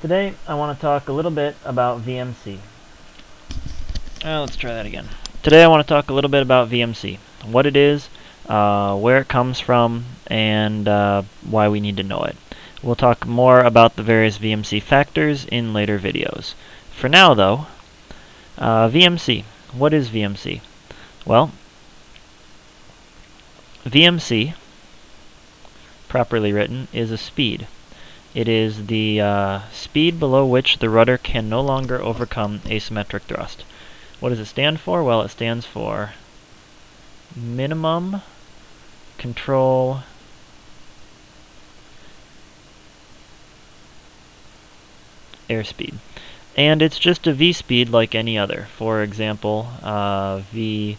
Today I want to talk a little bit about VMC. Uh, let's try that again. Today I want to talk a little bit about VMC, what it is, uh, where it comes from, and uh, why we need to know it. We'll talk more about the various VMC factors in later videos. For now though, uh, VMC. What is VMC? Well, VMC, properly written, is a speed. It is the uh, speed below which the rudder can no longer overcome asymmetric thrust. What does it stand for? Well, it stands for minimum control airspeed. And it's just a v-speed like any other. For example, uh, v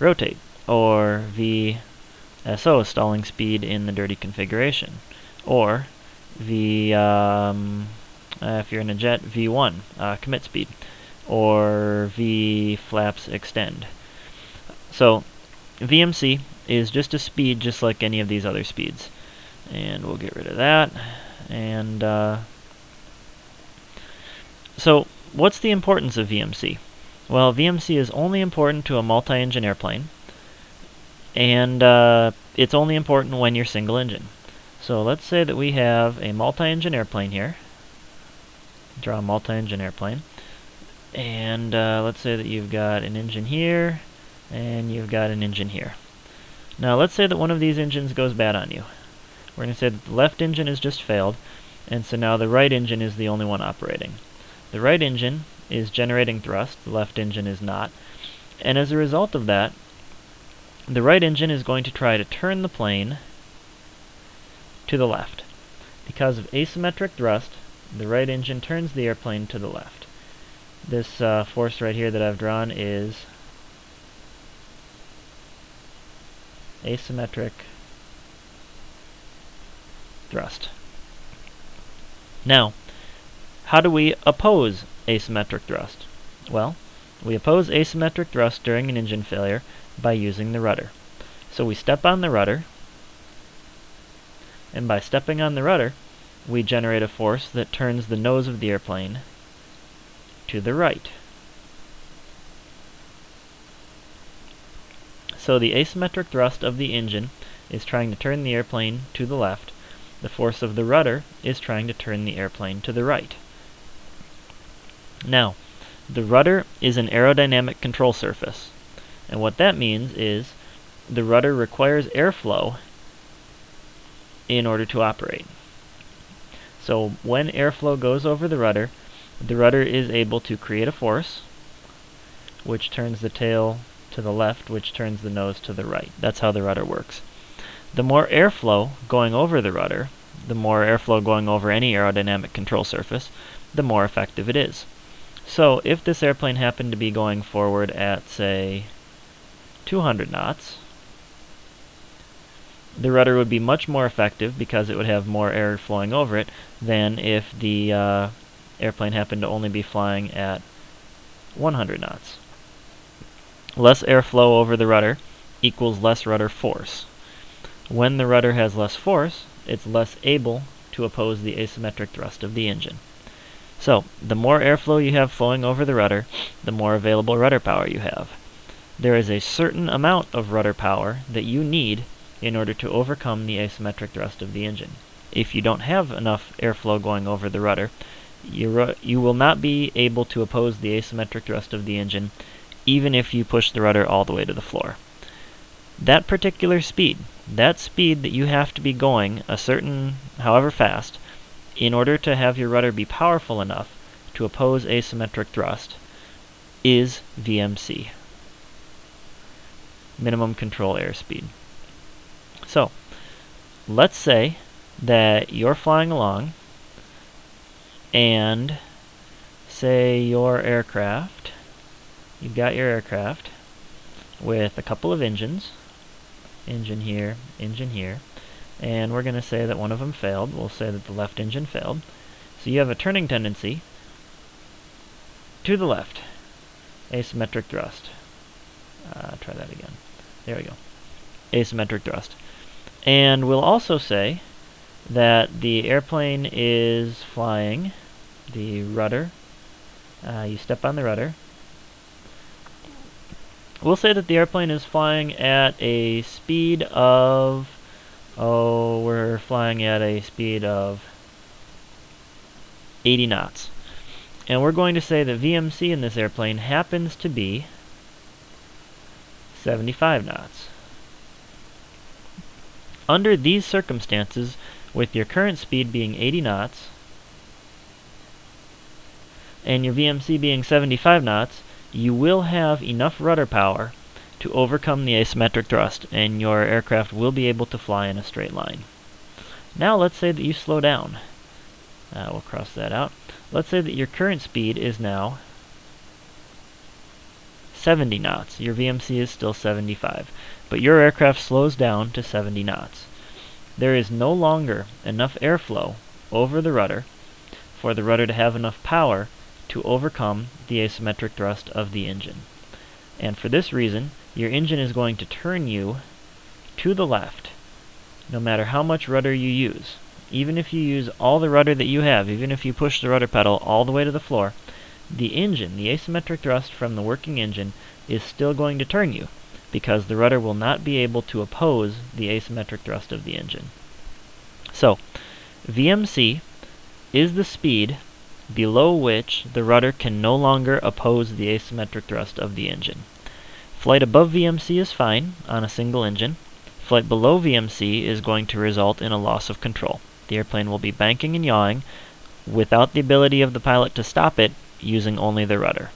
rotate or VSO stalling speed in the dirty configuration or V um, uh, if you're in a jet V1 uh, commit speed or V flaps extend. So VMC is just a speed just like any of these other speeds. And we'll get rid of that. And uh, so what's the importance of VMC? Well, VMC is only important to a multi-engine airplane. And uh, it's only important when you're single engine. So let's say that we have a multi-engine airplane here. Draw a multi-engine airplane. And uh, let's say that you've got an engine here, and you've got an engine here. Now let's say that one of these engines goes bad on you. We're going to say that the left engine has just failed, and so now the right engine is the only one operating. The right engine is generating thrust, the left engine is not, and as a result of that, the right engine is going to try to turn the plane to the left. Because of asymmetric thrust, the right engine turns the airplane to the left. This uh, force right here that I've drawn is asymmetric thrust. Now, how do we oppose asymmetric thrust? Well, we oppose asymmetric thrust during an engine failure by using the rudder. So we step on the rudder, and by stepping on the rudder, we generate a force that turns the nose of the airplane to the right. So the asymmetric thrust of the engine is trying to turn the airplane to the left. The force of the rudder is trying to turn the airplane to the right. Now, the rudder is an aerodynamic control surface. And what that means is the rudder requires airflow in order to operate. So when airflow goes over the rudder, the rudder is able to create a force, which turns the tail to the left, which turns the nose to the right. That's how the rudder works. The more airflow going over the rudder, the more airflow going over any aerodynamic control surface, the more effective it is. So if this airplane happened to be going forward at, say, 200 knots, the rudder would be much more effective because it would have more air flowing over it than if the uh, airplane happened to only be flying at 100 knots. Less airflow over the rudder equals less rudder force. When the rudder has less force, it's less able to oppose the asymmetric thrust of the engine. So, the more airflow you have flowing over the rudder, the more available rudder power you have. There is a certain amount of rudder power that you need in order to overcome the asymmetric thrust of the engine. If you don't have enough airflow going over the rudder, you, you will not be able to oppose the asymmetric thrust of the engine even if you push the rudder all the way to the floor. That particular speed, that speed that you have to be going a certain, however fast, in order to have your rudder be powerful enough to oppose asymmetric thrust is VMC, minimum control airspeed. So, let's say that you're flying along and say your aircraft, you've got your aircraft with a couple of engines, engine here, engine here, and we're going to say that one of them failed. We'll say that the left engine failed. So you have a turning tendency to the left, asymmetric thrust. Uh, try that again. There we go. Asymmetric thrust. And we'll also say that the airplane is flying the rudder. Uh, you step on the rudder. We'll say that the airplane is flying at a speed of, oh, we're flying at a speed of 80 knots. And we're going to say that VMC in this airplane happens to be 75 knots. Under these circumstances, with your current speed being 80 knots, and your VMC being 75 knots, you will have enough rudder power to overcome the asymmetric thrust, and your aircraft will be able to fly in a straight line. Now let's say that you slow down. Uh, we'll cross that out. Let's say that your current speed is now 70 knots. Your VMC is still 75, but your aircraft slows down to 70 knots. There is no longer enough airflow over the rudder for the rudder to have enough power to overcome the asymmetric thrust of the engine. And for this reason, your engine is going to turn you to the left, no matter how much rudder you use. Even if you use all the rudder that you have, even if you push the rudder pedal all the way to the floor, the engine, the asymmetric thrust from the working engine, is still going to turn you, because the rudder will not be able to oppose the asymmetric thrust of the engine. So, VMC is the speed below which the rudder can no longer oppose the asymmetric thrust of the engine. Flight above VMC is fine on a single engine. Flight below VMC is going to result in a loss of control. The airplane will be banking and yawing without the ability of the pilot to stop it using only the rudder.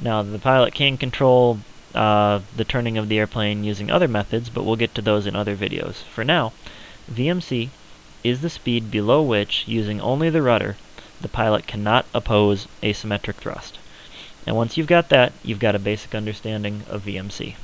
Now, the pilot can control uh, the turning of the airplane using other methods, but we'll get to those in other videos. For now, VMC is the speed below which, using only the rudder, the pilot cannot oppose asymmetric thrust. And once you've got that, you've got a basic understanding of VMC.